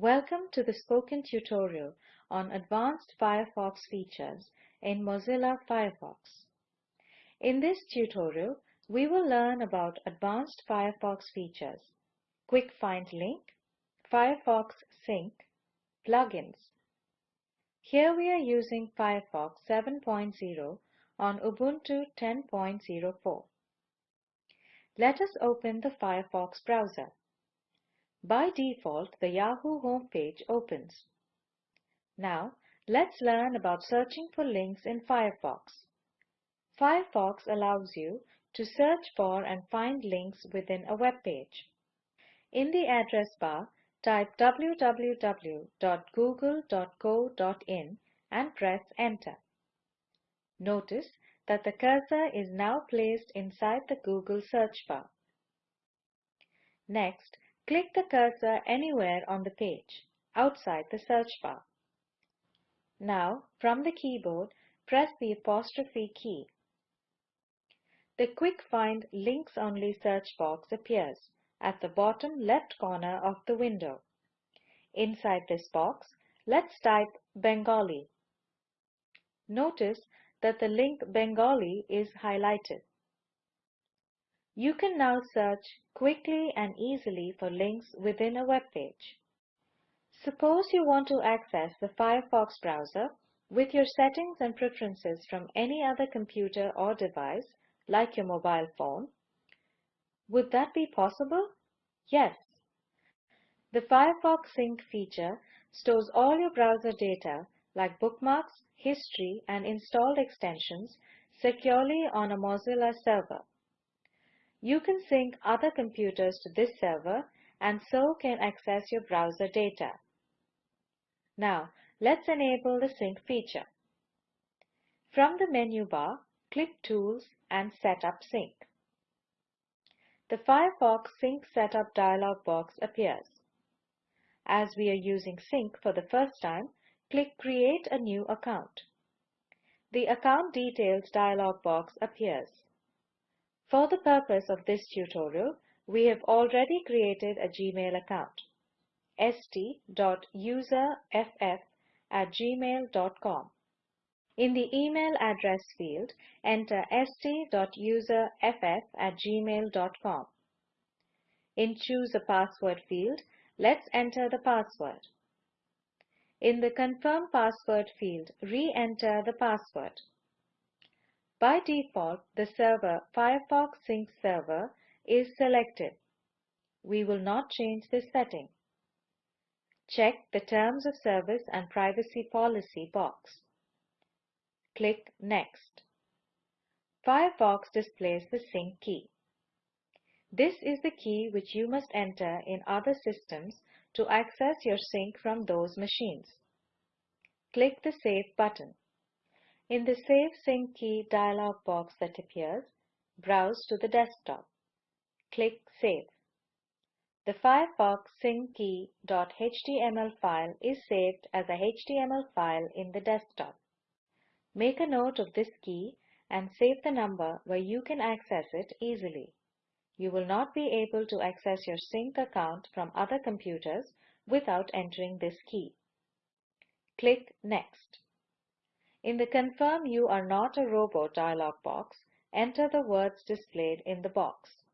Welcome to the spoken tutorial on advanced Firefox features in Mozilla Firefox. In this tutorial, we will learn about advanced Firefox features, Quick Find Link, Firefox Sync, plugins. Here we are using Firefox 7.0 on Ubuntu 10.04. Let us open the Firefox browser. By default, the Yahoo homepage opens. Now, let's learn about searching for links in Firefox. Firefox allows you to search for and find links within a web page. In the address bar, type www.google.co.in and press enter. Notice that the cursor is now placed inside the Google search bar. Next, Click the cursor anywhere on the page, outside the search bar. Now, from the keyboard, press the apostrophe key. The Quick Find Links Only search box appears at the bottom left corner of the window. Inside this box, let's type Bengali. Notice that the link Bengali is highlighted. You can now search quickly and easily for links within a web page. Suppose you want to access the Firefox browser with your settings and preferences from any other computer or device, like your mobile phone. Would that be possible? Yes. The Firefox Sync feature stores all your browser data like bookmarks, history, and installed extensions securely on a Mozilla server. You can sync other computers to this server and so can access your browser data. Now, let's enable the sync feature. From the menu bar, click Tools and Set up Sync. The Firefox Sync Setup dialog box appears. As we are using Sync for the first time, click Create a new account. The Account Details dialog box appears. For the purpose of this tutorial, we have already created a Gmail account st.userff at gmail.com. In the email address field, enter st.userff at gmail.com. In Choose a Password field, let's enter the password. In the Confirm Password field, re-enter the password. By default, the server Firefox Sync Server is selected. We will not change this setting. Check the Terms of Service and Privacy Policy box. Click Next. Firefox displays the sync key. This is the key which you must enter in other systems to access your sync from those machines. Click the Save button. In the Save Sync Key dialog box that appears, browse to the desktop. Click Save. The Firefox SyncKey.html file is saved as a HTML file in the desktop. Make a note of this key and save the number where you can access it easily. You will not be able to access your sync account from other computers without entering this key. Click Next. In the Confirm You Are Not a Robot dialog box, enter the words displayed in the box.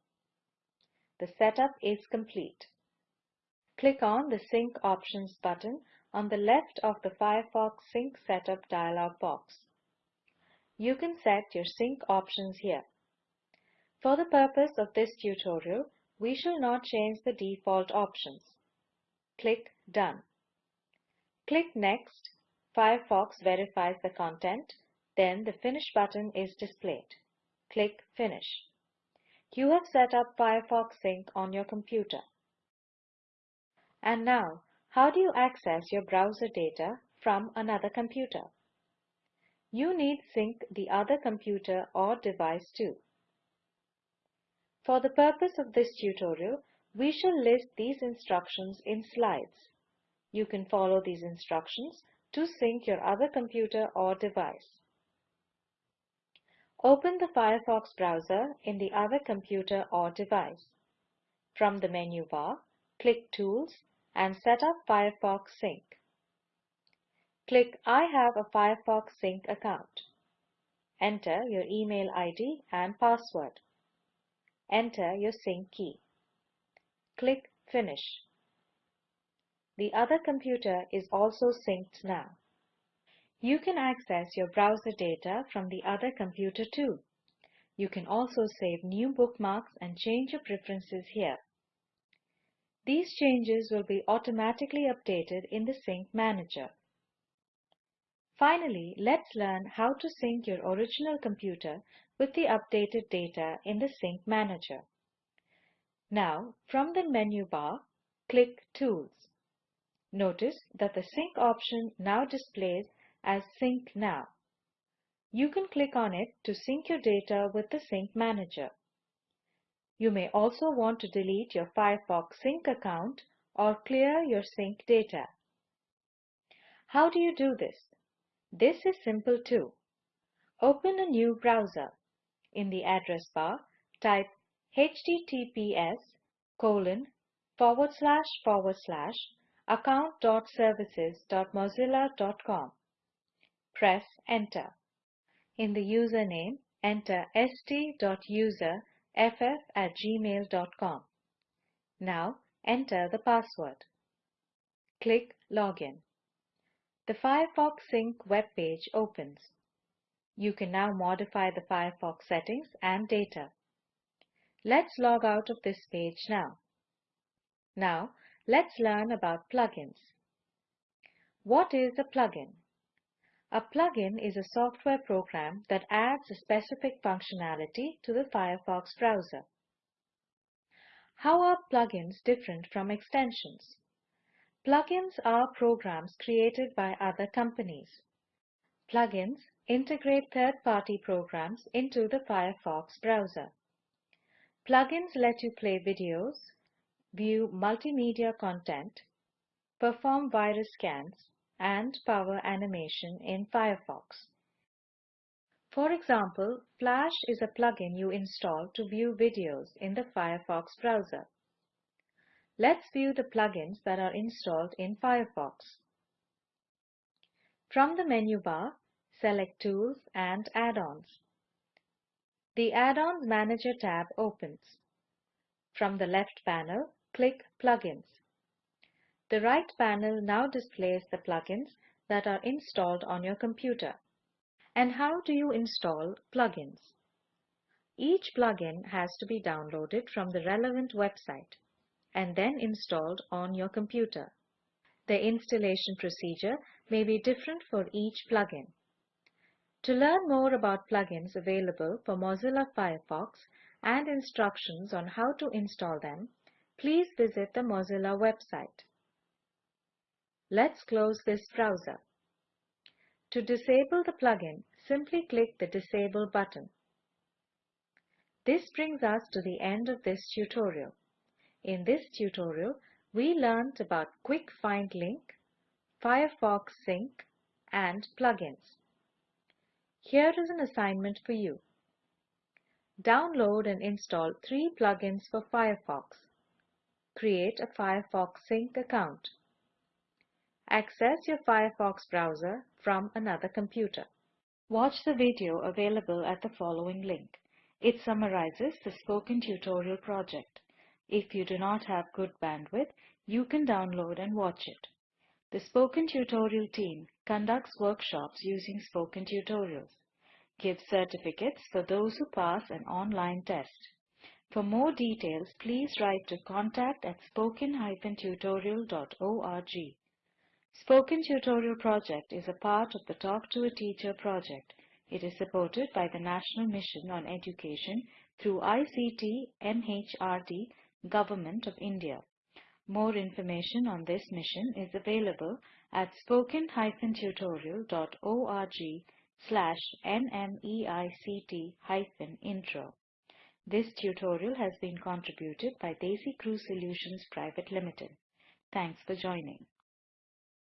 The setup is complete. Click on the Sync Options button on the left of the Firefox Sync Setup dialog box. You can set your sync options here. For the purpose of this tutorial, we shall not change the default options. Click Done. Click Next Firefox verifies the content, then the Finish button is displayed. Click Finish. You have set up Firefox Sync on your computer. And now, how do you access your browser data from another computer? You need sync the other computer or device too. For the purpose of this tutorial, we shall list these instructions in slides. You can follow these instructions to sync your other computer or device. Open the Firefox browser in the other computer or device. From the menu bar, click Tools and set up Firefox Sync. Click I have a Firefox Sync account. Enter your email ID and password. Enter your sync key. Click Finish. The other computer is also synced now. You can access your browser data from the other computer too. You can also save new bookmarks and change your preferences here. These changes will be automatically updated in the Sync Manager. Finally, let's learn how to sync your original computer with the updated data in the Sync Manager. Now, from the menu bar, click Tools. Notice that the Sync option now displays as Sync Now. You can click on it to sync your data with the Sync Manager. You may also want to delete your Firefox Sync account or clear your sync data. How do you do this? This is simple too. Open a new browser. In the address bar, type https colon forward slash forward slash account.services.mozilla.com Press Enter. In the username, enter st.userff at gmail.com. Now enter the password. Click Login. The Firefox Sync web page opens. You can now modify the Firefox settings and data. Let's log out of this page now. Now, let's learn about plugins. What is a plugin? A plugin is a software program that adds a specific functionality to the Firefox browser. How are plugins different from extensions? Plugins are programs created by other companies. Plugins integrate third-party programs into the Firefox browser. Plugins let you play videos, view multimedia content, perform virus scans, and power animation in Firefox. For example, Flash is a plugin you install to view videos in the Firefox browser. Let's view the plugins that are installed in Firefox. From the menu bar, select Tools and Add-ons. The Add-ons Manager tab opens. From the left panel, click Plugins. The right panel now displays the plugins that are installed on your computer. And how do you install plugins? Each plugin has to be downloaded from the relevant website and then installed on your computer. The installation procedure may be different for each plugin. To learn more about plugins available for Mozilla Firefox and instructions on how to install them, please visit the Mozilla website. Let's close this browser. To disable the plugin, simply click the Disable button. This brings us to the end of this tutorial. In this tutorial, we learned about Quick Find Link, Firefox Sync, and plugins. Here is an assignment for you. Download and install three plugins for Firefox. Create a Firefox Sync account. Access your Firefox browser from another computer. Watch the video available at the following link. It summarizes the spoken tutorial project. If you do not have good bandwidth, you can download and watch it. The Spoken Tutorial team conducts workshops using spoken tutorials, gives certificates for those who pass an online test. For more details, please write to contact at spoken-tutorial.org. Spoken Tutorial Project is a part of the Talk to a Teacher project. It is supported by the National Mission on Education through ICT MHRD Government of India. More information on this mission is available at spoken-tutorial.org slash nmeict-intro. This tutorial has been contributed by DesiCrew Solutions Private Limited. Thanks for joining.